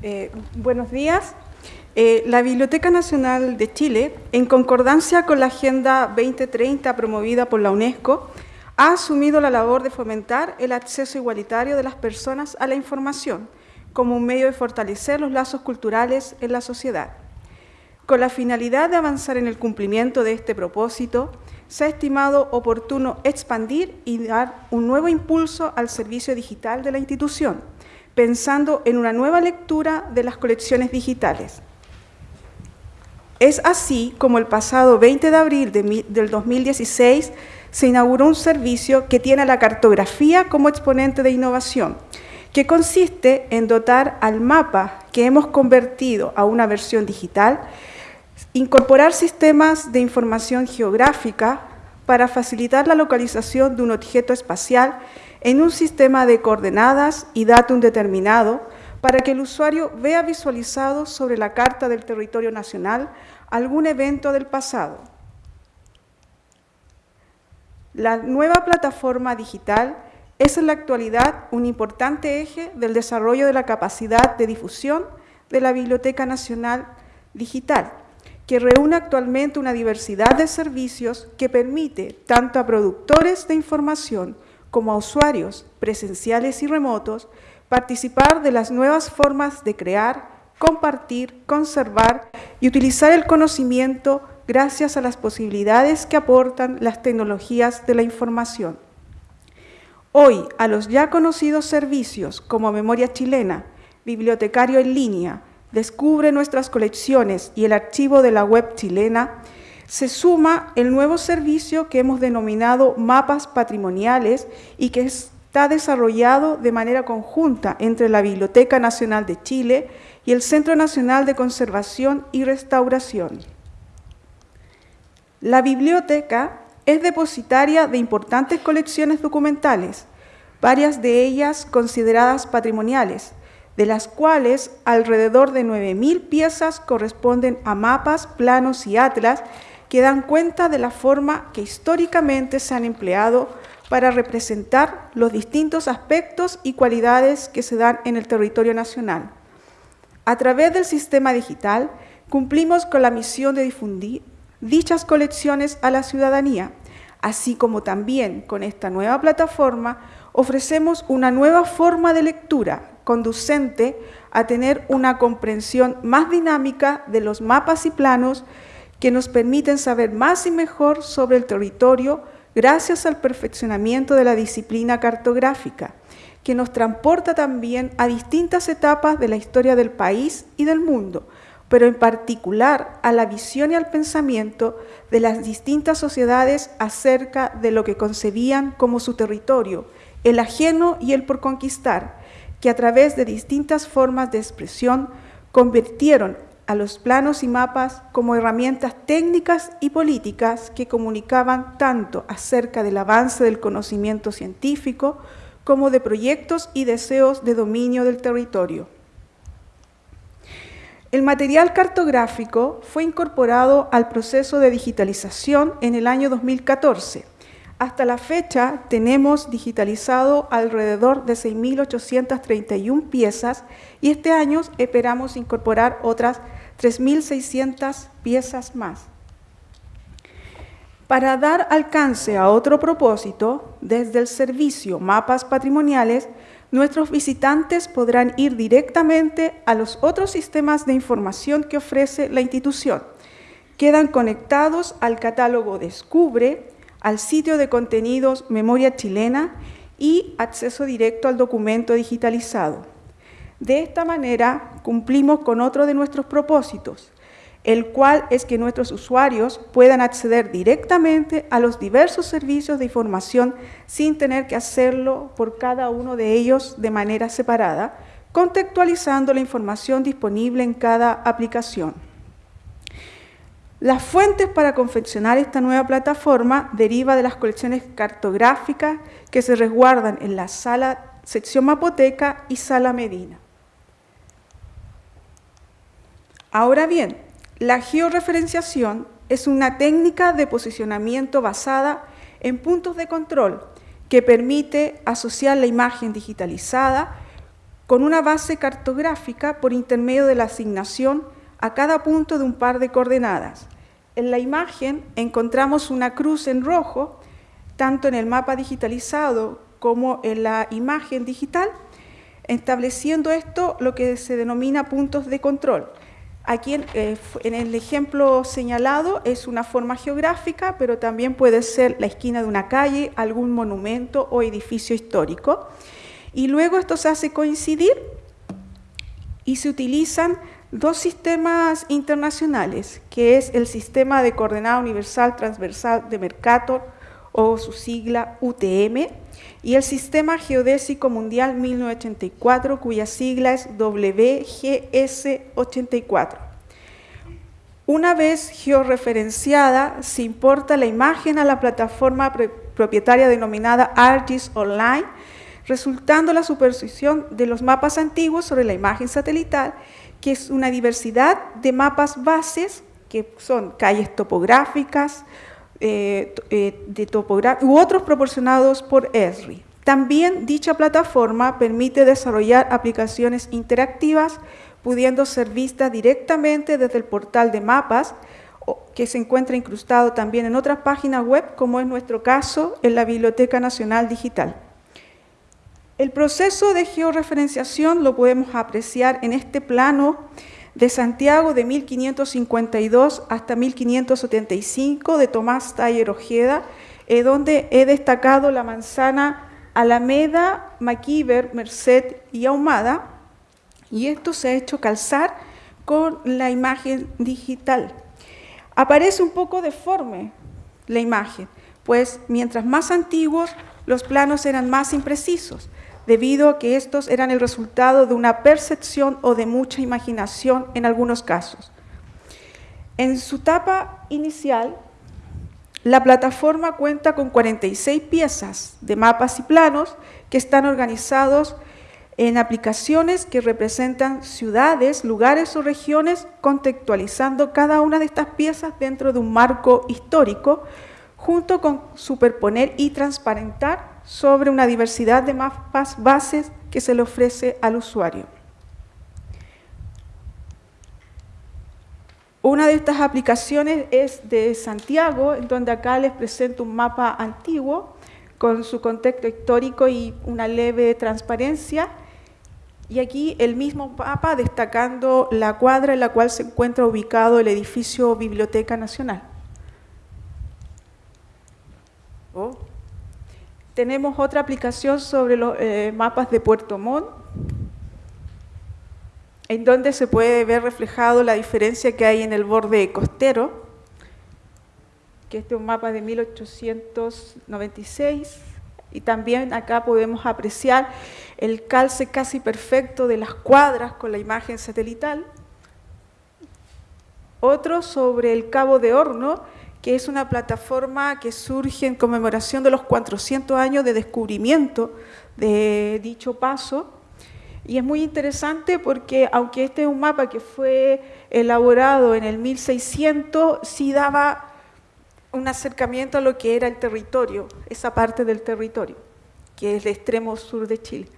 Eh, buenos días. Eh, la Biblioteca Nacional de Chile, en concordancia con la Agenda 2030 promovida por la UNESCO, ha asumido la labor de fomentar el acceso igualitario de las personas a la información como un medio de fortalecer los lazos culturales en la sociedad. Con la finalidad de avanzar en el cumplimiento de este propósito, se ha estimado oportuno expandir y dar un nuevo impulso al servicio digital de la institución, pensando en una nueva lectura de las colecciones digitales. Es así como el pasado 20 de abril del 2016 se inauguró un servicio que tiene la cartografía como exponente de innovación, que consiste en dotar al mapa que hemos convertido a una versión digital, incorporar sistemas de información geográfica para facilitar la localización de un objeto espacial en un sistema de coordenadas y datum determinado para que el usuario vea visualizado sobre la carta del territorio nacional algún evento del pasado. La nueva plataforma digital es en la actualidad un importante eje del desarrollo de la capacidad de difusión de la Biblioteca Nacional Digital, que reúne actualmente una diversidad de servicios que permite tanto a productores de información como usuarios presenciales y remotos participar de las nuevas formas de crear, compartir, conservar y utilizar el conocimiento gracias a las posibilidades que aportan las tecnologías de la información. Hoy, a los ya conocidos servicios como Memoria Chilena, Bibliotecario en línea, Descubre nuestras colecciones y el archivo de la web chilena, se suma el nuevo servicio que hemos denominado mapas patrimoniales y que está desarrollado de manera conjunta entre la Biblioteca Nacional de Chile y el Centro Nacional de Conservación y Restauración. La biblioteca es depositaria de importantes colecciones documentales, varias de ellas consideradas patrimoniales, de las cuales alrededor de 9.000 piezas corresponden a mapas, planos y atlas que dan cuenta de la forma que históricamente se han empleado para representar los distintos aspectos y cualidades que se dan en el territorio nacional. A través del sistema digital cumplimos con la misión de difundir dichas colecciones a la ciudadanía, así como también con esta nueva plataforma ofrecemos una nueva forma de lectura conducente a tener una comprensión más dinámica de los mapas y planos que nos permiten saber más y mejor sobre el territorio gracias al perfeccionamiento de la disciplina cartográfica, que nos transporta también a distintas etapas de la historia del país y del mundo, pero en particular a la visión y al pensamiento de las distintas sociedades acerca de lo que concebían como su territorio, el ajeno y el por conquistar, que a través de distintas formas de expresión convirtieron a los planos y mapas como herramientas técnicas y políticas que comunicaban tanto acerca del avance del conocimiento científico como de proyectos y deseos de dominio del territorio. El material cartográfico fue incorporado al proceso de digitalización en el año 2014. Hasta la fecha tenemos digitalizado alrededor de 6.831 piezas y este año esperamos incorporar otras 3.600 piezas más. Para dar alcance a otro propósito, desde el servicio Mapas Patrimoniales, nuestros visitantes podrán ir directamente a los otros sistemas de información que ofrece la institución. Quedan conectados al catálogo Descubre, al sitio de contenidos Memoria Chilena y acceso directo al documento digitalizado. De esta manera cumplimos con otro de nuestros propósitos, el cual es que nuestros usuarios puedan acceder directamente a los diversos servicios de información sin tener que hacerlo por cada uno de ellos de manera separada, contextualizando la información disponible en cada aplicación. Las fuentes para confeccionar esta nueva plataforma deriva de las colecciones cartográficas que se resguardan en la sala sección Mapoteca y sala Medina. Ahora bien, la georreferenciación es una técnica de posicionamiento basada en puntos de control que permite asociar la imagen digitalizada con una base cartográfica por intermedio de la asignación a cada punto de un par de coordenadas. En la imagen encontramos una cruz en rojo, tanto en el mapa digitalizado como en la imagen digital, estableciendo esto lo que se denomina puntos de control. Aquí eh, en, el ejemplo señalado es una forma geográfica, pero también puede ser la esquina de una calle, algún monumento o edificio histórico. Y luego esto se hace coincidir y se utilizan dos sistemas internacionales, que es el Sistema de Coordenada Universal Transversal de Mercator, o su sigla UTM, y el Sistema Geodésico Mundial 1984, cuya sigla es WGS84. Una vez georreferenciada, se importa la imagen a la plataforma propietaria denominada ArcGIS Online, resultando la superposición de los mapas antiguos sobre la imagen satelital, que es una diversidad de mapas bases, que son calles topográficas, eh, eh, de u otros proporcionados por ESRI. También dicha plataforma permite desarrollar aplicaciones interactivas, pudiendo ser vistas directamente desde el portal de mapas, que se encuentra incrustado también en otras páginas web, como es nuestro caso en la Biblioteca Nacional Digital. El proceso de georreferenciación lo podemos apreciar en este plano de Santiago de 1552 hasta 1575 de Tomás Taller Ojeda, eh, donde he destacado la manzana Alameda, Maquiver, Merced y Ahumada, y esto se ha hecho calzar con la imagen digital. Aparece un poco deforme la imagen, pues mientras más antiguos, los planos eran más imprecisos debido a que estos eran el resultado de una percepción o de mucha imaginación en algunos casos. En su etapa inicial, la plataforma cuenta con 46 piezas de mapas y planos que están organizados en aplicaciones que representan ciudades, lugares o regiones, contextualizando cada una de estas piezas dentro de un marco histórico, junto con superponer y transparentar sobre una diversidad de mapas bases que se le ofrece al usuario. Una de estas aplicaciones es de Santiago, en donde acá les presento un mapa antiguo con su contexto histórico y una leve transparencia. Y aquí el mismo mapa destacando la cuadra en la cual se encuentra ubicado el edificio Biblioteca Nacional. Oh. Tenemos otra aplicación sobre los eh, mapas de Puerto Montt, en donde se puede ver reflejado la diferencia que hay en el borde costero, que este es un mapa de 1896, y también acá podemos apreciar el calce casi perfecto de las cuadras con la imagen satelital. Otro sobre el Cabo de Horno, que es una plataforma que surge en conmemoración de los 400 años de descubrimiento de dicho paso. Y es muy interesante porque, aunque este es un mapa que fue elaborado en el 1600, sí daba un acercamiento a lo que era el territorio, esa parte del territorio, que es el extremo sur de Chile.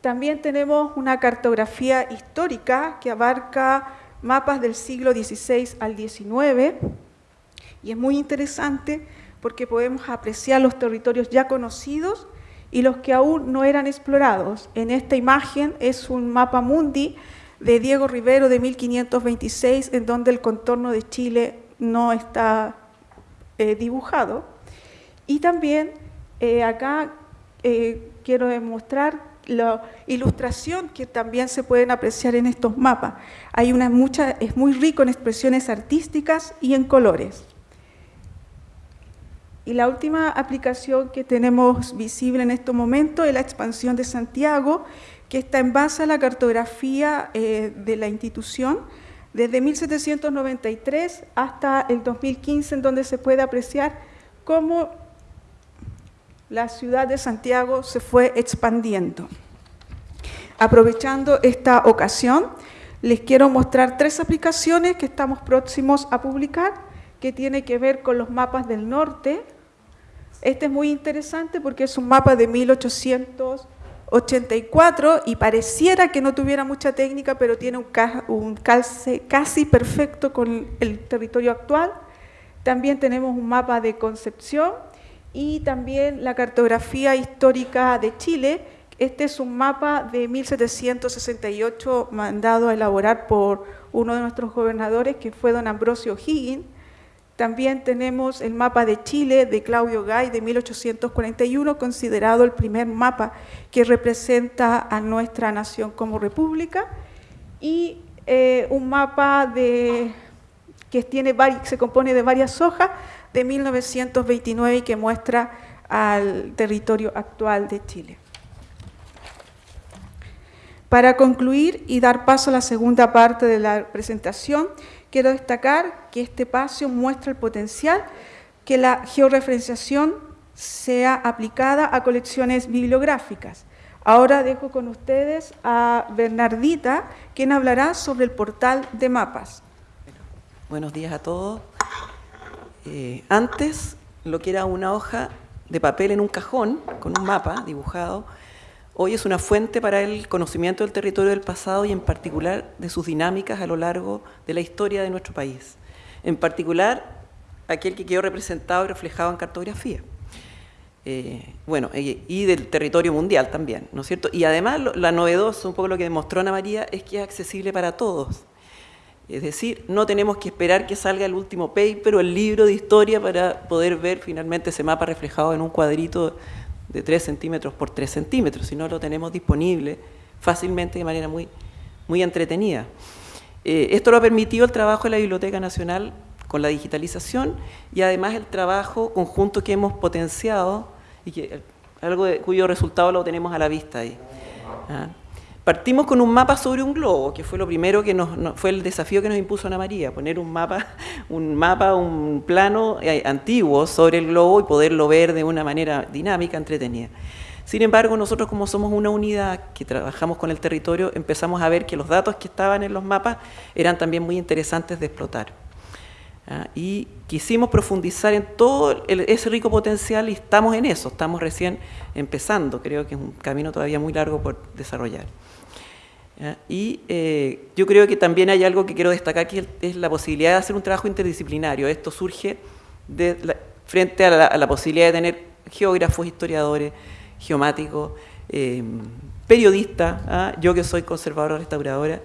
También tenemos una cartografía histórica que abarca mapas del siglo XVI al XIX, y es muy interesante porque podemos apreciar los territorios ya conocidos y los que aún no eran explorados. En esta imagen es un mapa mundi de Diego Rivero de 1526, en donde el contorno de Chile no está eh, dibujado. Y también eh, acá eh, quiero demostrar la ilustración que también se pueden apreciar en estos mapas. Hay una mucha, es muy rico en expresiones artísticas y en colores. Y la última aplicación que tenemos visible en este momento es la expansión de Santiago, que está en base a la cartografía eh, de la institución desde 1793 hasta el 2015, en donde se puede apreciar cómo la ciudad de Santiago se fue expandiendo. Aprovechando esta ocasión, les quiero mostrar tres aplicaciones que estamos próximos a publicar, que tiene que ver con los mapas del norte, este es muy interesante porque es un mapa de 1800, 84 y pareciera que no tuviera mucha técnica, pero tiene un, calce casi perfecto con el territorio actual. También tenemos un mapa de Concepción y también la cartografía histórica de Chile. Este es un mapa de 1768 mandado a elaborar por uno de nuestros gobernadores, que fue don Ambrosio Higgins, también tenemos el mapa de Chile de Claudio Gay de 1841, considerado el primer mapa que representa a nuestra nación como república, y eh, un mapa que tiene, se compone de varias hojas de 1929 y que muestra al territorio actual de Chile. Para concluir y dar paso a la segunda parte de la presentación, Quiero destacar que este espacio muestra el potencial que la georreferenciación sea aplicada a colecciones bibliográficas. Ahora dejo con ustedes a Bernardita, quien hablará sobre el portal de mapas. Buenos días a todos. Eh, antes, lo que era una hoja de papel en un cajón, con un mapa dibujado, hoy es una fuente para el conocimiento del territorio del pasado y en particular de sus dinámicas a lo largo de la historia de nuestro país. En particular, aquel que quedó representado y reflejado en cartografía. Eh, bueno, y, del territorio mundial también, ¿no es cierto? Y además, la novedosa, un poco lo que demostró Ana María, es que es accesible para todos. Es decir, no tenemos que esperar que salga el último paper o el libro de historia para poder ver finalmente ese mapa reflejado en un cuadrito de 3 centímetros por 3 centímetros, si no lo tenemos disponible fácilmente de manera muy, muy entretenida. Eh, esto lo ha permitido el trabajo de la Biblioteca Nacional con la digitalización y además el trabajo conjunto que hemos potenciado y que algo cuyo resultado lo tenemos a la vista ahí. ¿ah? Partimos con un mapa sobre un globo, que fue lo primero que nos, fue el desafío que nos impuso Ana María, poner un mapa, un mapa, un plano eh, antiguo sobre el globo y poderlo ver de una manera dinámica, entretenida. Sin embargo, nosotros como somos una unidad que trabajamos con el territorio, empezamos a ver que los datos que estaban en los mapas eran también muy interesantes de explotar. ¿ah? Y quisimos profundizar en todo ese rico potencial y estamos en eso, estamos recién empezando, creo que es un camino todavía muy largo por desarrollar. Y eh, yo creo que también hay algo que quiero destacar, que es la posibilidad de hacer un trabajo interdisciplinario. Esto surge frente a la, posibilidad de tener geógrafos, historiadores, geomáticos, eh, periodistas, ¿ah? yo que soy conservadora, restauradora,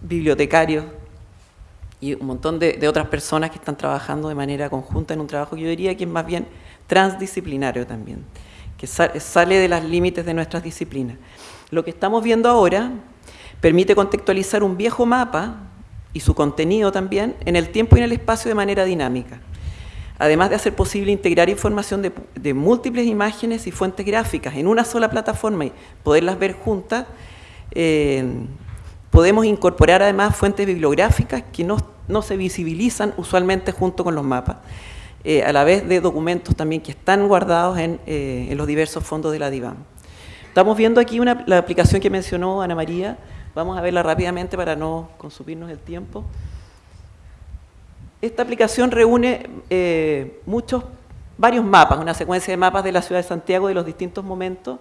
bibliotecarios y un montón de, de, otras personas que están trabajando de manera conjunta en un trabajo que yo diría que es más bien transdisciplinario también, que sale de los límites de nuestras disciplinas. Lo que estamos viendo ahora Permite contextualizar un viejo mapa y su contenido también en el tiempo y en el espacio de manera dinámica. Además de hacer posible integrar información de, múltiples imágenes y fuentes gráficas en una sola plataforma y poderlas ver juntas, eh, podemos incorporar además fuentes bibliográficas que no, se visibilizan usualmente junto con los mapas, eh, a la vez de documentos también que están guardados en, eh, los diversos fondos de la DIVAM. Estamos viendo aquí la aplicación que mencionó Ana María, Vamos a verla rápidamente para no consumirnos el tiempo. Esta aplicación reúne eh, muchos, varios mapas, una secuencia de mapas de la ciudad de Santiago de los distintos momentos.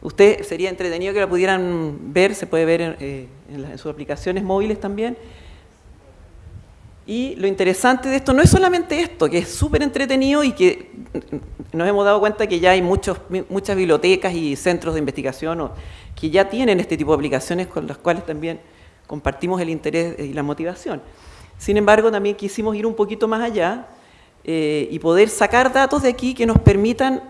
Usted sería entretenido que la pudieran ver, se puede ver en, eh, en sus aplicaciones móviles también. Y lo interesante de esto no es solamente esto, que es súper entretenido y que nos hemos dado cuenta que ya hay muchos, muchas bibliotecas y centros de investigación que ya tienen este tipo de aplicaciones con las cuales también compartimos el interés y la motivación. Sin embargo, también quisimos ir un poquito más allá eh, y poder sacar datos de aquí que nos permitan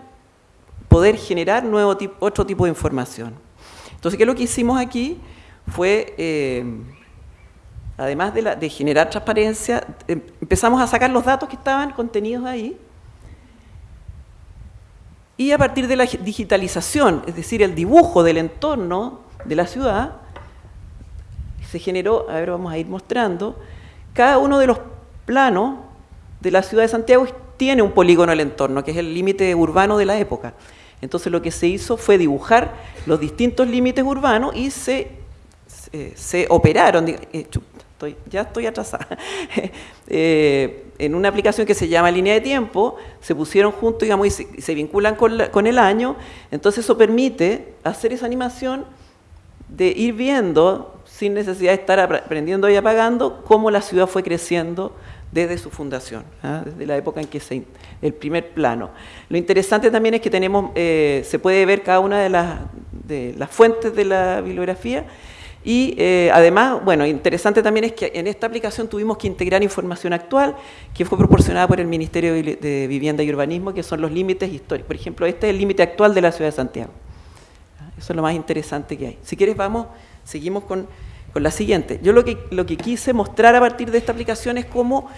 poder generar nuevo otro tipo de información. Entonces, ¿qué es lo que hicimos aquí? Fue... Eh, además de, generar transparencia, em, empezamos a sacar los datos que estaban contenidos ahí y a partir de la digitalización, es decir, el dibujo del entorno de la ciudad, se generó, a ver, vamos a ir mostrando, cada uno de los planos de la ciudad de Santiago tiene un polígono el entorno, que es el límite urbano de la época. Entonces lo que se hizo fue dibujar los distintos límites urbanos y se, se, operaron, eh, ya estoy atrasada. Eh, en una aplicación que se llama Línea de Tiempo, se pusieron juntos digamos, y se, vinculan con, el año, entonces eso permite hacer esa animación de ir viendo, sin necesidad de estar aprendiendo y apagando, cómo la ciudad fue creciendo desde su fundación, ¿ah? desde la época en que se, el primer plano. Lo interesante también es que tenemos, eh, se puede ver cada una de las, de las fuentes de la bibliografía y eh, además, bueno, interesante también es que en esta aplicación tuvimos que integrar información actual que fue proporcionada por el Ministerio de Vivienda y Urbanismo, que son los límites históricos. Por ejemplo, este es el límite actual de la ciudad de Santiago. Eso es lo más interesante que hay. Si quieres, vamos, seguimos con, con la siguiente. Yo lo que, lo que quise mostrar a partir de esta aplicación es cómo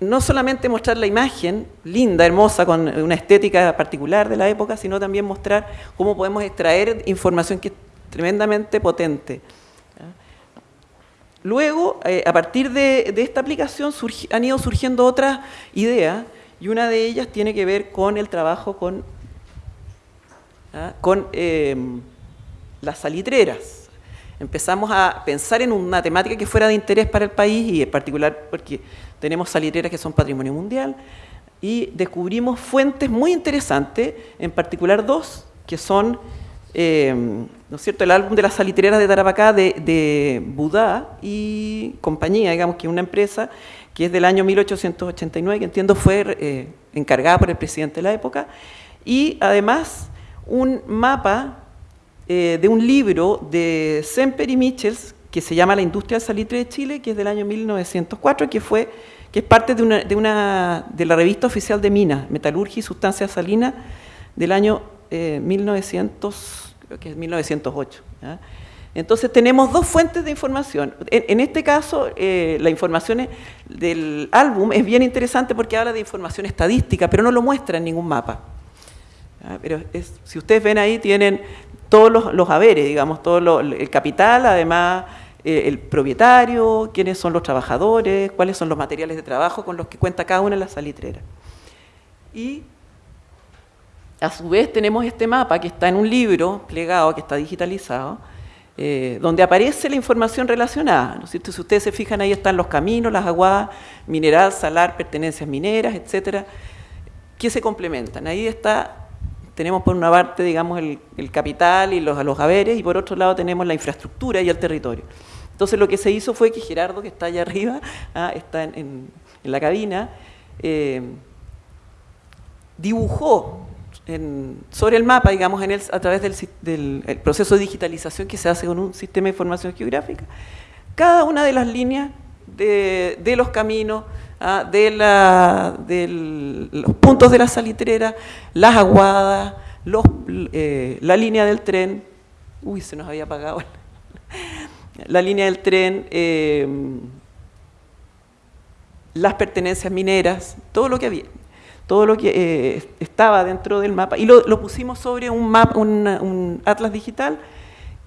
no solamente mostrar la imagen linda, hermosa, con una estética particular de la época, sino también mostrar cómo podemos extraer información que es tremendamente potente. Luego, eh, a partir de, esta aplicación han ido surgiendo otras ideas y una de ellas tiene que ver con el trabajo con, ¿ah? em, las salitreras. Empezamos a pensar en una temática que fuera de interés para el país y en particular porque tenemos salitreras que son patrimonio mundial y descubrimos fuentes muy interesantes, en particular dos, que son em, ¿no es cierto? El álbum de las salitreras de Tarapacá de, de Budá y compañía, digamos que una empresa que es del año 1889, que entiendo fue eh, encargada por el presidente de la época, y además un mapa eh, de un libro de Semper y Michels que se llama La industria del salitre de Chile, que es del año 1904, que fue que es parte de una, de, una, de la revista oficial de minas, Metalurgia y Sustancias Salinas, del año 1900 eh, creo que es 1908. Entonces tenemos dos fuentes de información. En, este caso, eh, la información del álbum es bien interesante porque habla de información estadística, pero no lo muestra en ningún mapa. Pero si ustedes ven ahí, tienen todos los, haberes, digamos, todo el capital, además eh, el propietario, quiénes son los trabajadores, cuáles son los materiales de trabajo con los que cuenta cada una de las salitreras. Y a su vez tenemos este mapa que está en un libro plegado, que está digitalizado, eh, donde aparece la información relacionada. Si ustedes se fijan, ahí están los caminos, las aguas, mineral, salar, pertenencias mineras, etcétera, que se complementan. Ahí está, tenemos por una parte, digamos, el, capital y los, los haberes, y por otro lado tenemos la infraestructura y el territorio. Entonces lo que se hizo fue que Gerardo, que está allá arriba, ah, está en, la cabina, eh, dibujó sobre el mapa, digamos, en el, a través del, proceso de digitalización que se hace con un sistema de información geográfica, cada una de las líneas de, los caminos, ah, de, la, los puntos de la salitrera, las aguadas, eh, la línea del tren, uy, se nos había apagado. La línea del tren, eh, las pertenencias mineras, todo lo que había todo lo que eh, estaba dentro del mapa, y lo, pusimos sobre un, mapa, un, atlas digital,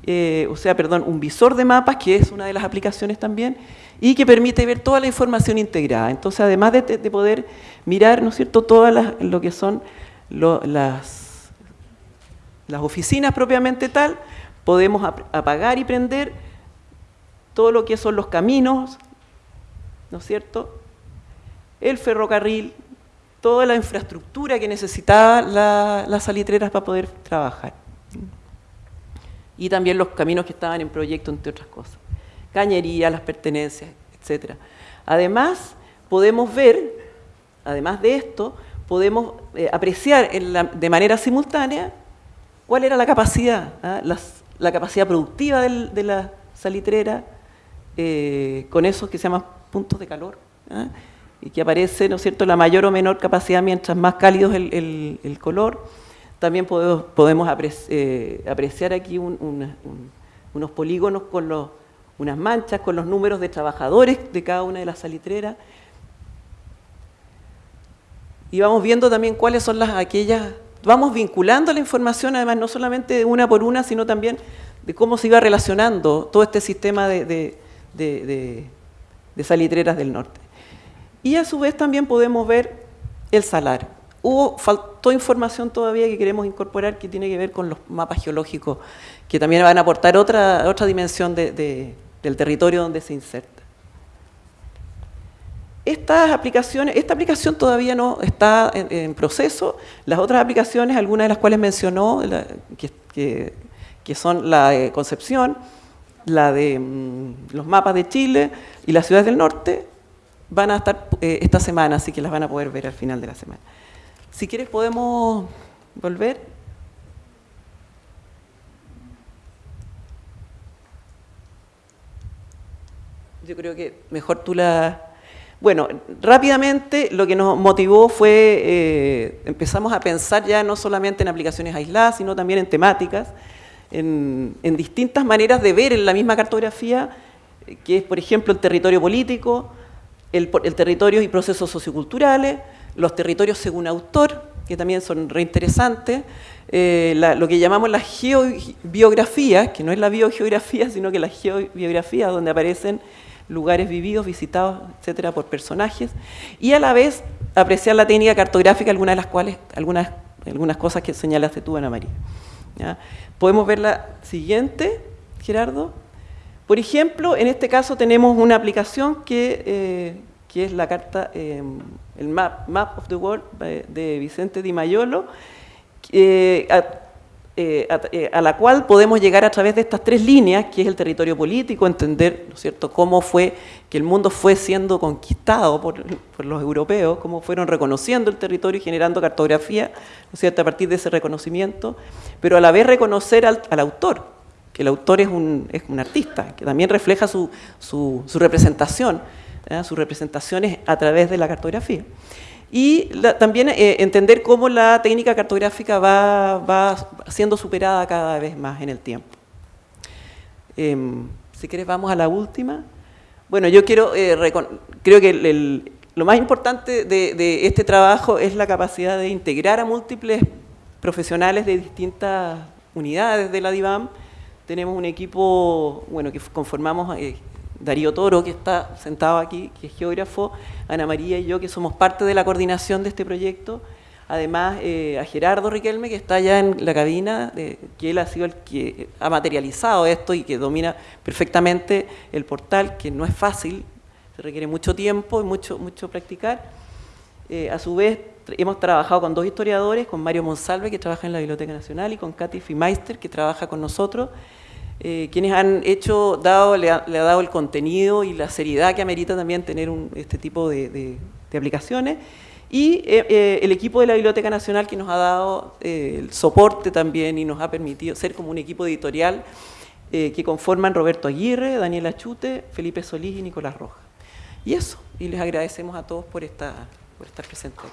eh, o sea, perdón, un visor de mapas, que es una de las aplicaciones también, y que permite ver toda la información integrada. Entonces, además de, poder mirar, ¿no es cierto?, todas lo que son las, las oficinas propiamente tal, podemos apagar y prender todo lo que son los caminos, ¿no es cierto?, el ferrocarril, toda la infraestructura que necesitaba las salitreras para poder trabajar. Y también los caminos que estaban en proyecto, entre otras cosas. Cañería, las pertenencias, etc. Además, podemos ver, además de esto, podemos eh, apreciar de manera simultánea cuál era la capacidad, ¿ah? la capacidad productiva de la salitrera eh, con esos que se llaman puntos de calor. Y que aparece, ¿no es cierto?, la mayor o menor capacidad mientras más cálido es el, color. También podemos, eh, apreciar aquí unos polígonos con unas manchas, con los números de trabajadores de cada una de las salitreras. Y vamos viendo también cuáles son las aquellas, vamos vinculando la información, además no solamente una por una, sino también de cómo se iba relacionando todo este sistema de salitreras del norte. Y a su vez también podemos ver el salario. Hubo, faltó información todavía que queremos incorporar que tiene que ver con los mapas geológicos, que también van a aportar otra, otra dimensión del territorio donde se inserta. Esta aplicación todavía no está en, proceso. Las otras aplicaciones, algunas de las cuales mencionó, que, que son la de Concepción, la de mm, los mapas de Chile y las ciudades del norte, van a estar eh, esta semana, así que las van a poder ver al final de la semana. Si quieres podemos volver. Yo creo que mejor tú la... Bueno, rápidamente lo que nos motivó fue, eh, empezamos a pensar ya no solamente en aplicaciones aisladas, sino también en temáticas, en, distintas maneras de ver en la misma cartografía, que es, por ejemplo, el territorio político, el, territorio y procesos socioculturales, los territorios según autor, que también son reinteresantes, eh, lo que llamamos la geobiografía, que no es la biogeografía, sino que la geobiografía, donde aparecen lugares vividos, visitados, etcétera, por personajes, y a la vez apreciar la técnica cartográfica, algunas de las cuales, algunas, algunas cosas que señalaste tú, Ana María. Podemos ver la siguiente, Gerardo. Por ejemplo, en este caso tenemos una aplicación que, eh, es la carta, eh, el map, map, of the World eh, de Vicente Di Maiolo, a, la cual podemos llegar a través de estas tres líneas, que es el territorio político, entender ¿no es cierto? cómo fue que el mundo fue siendo conquistado por, los europeos, cómo fueron reconociendo el territorio y generando cartografía, ¿no es cierto? a partir de ese reconocimiento, pero a la vez reconocer al autor, el autor es un, artista, que también refleja su, representación, sus representaciones a través de la cartografía. Y también eh, entender cómo la técnica cartográfica va, siendo superada cada vez más en el tiempo. Em, si quieres vamos a la última. Bueno, yo quiero, eh, creo que lo más importante de, de, este trabajo es la capacidad de integrar a múltiples profesionales de distintas unidades de la DIVAM tenemos un equipo, bueno, que conformamos eh, Darío Toro, que está sentado aquí, que es geógrafo, Ana María y yo, que somos parte de la coordinación de este proyecto. Además, eh, a Gerardo Riquelme, que está allá en la cabina, que él ha sido el que ha materializado esto y que domina perfectamente el portal, que no es fácil, se requiere mucho tiempo y mucho, mucho practicar. Eh, a su vez, hemos trabajado con dos historiadores, con Mario Monsalve, que trabaja en la Biblioteca Nacional, y con Katy Fimeister, que trabaja con nosotros, eh, quienes han hecho, dado, le ha, dado el contenido y la seriedad que amerita también tener este tipo de, aplicaciones, y eh, eh, el equipo de la Biblioteca Nacional que nos ha dado el soporte también y nos ha permitido ser como un equipo editorial que conforman Roberto Aguirre, Daniela Chute, Felipe Solís y Nicolás Rojas. Y eso, y les agradecemos a todos por, esta, por estar presente.